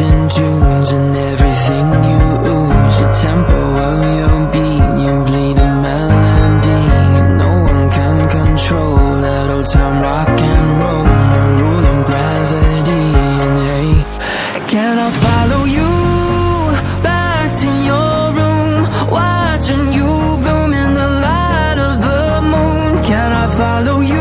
distant tunes and everything you ooze. The tempo of your beat, you bleed a melody No one can control that old time rock and roll. The rule of gravity. And hey Can I follow you back to your room? Watching you bloom in the light of the moon. Can I follow you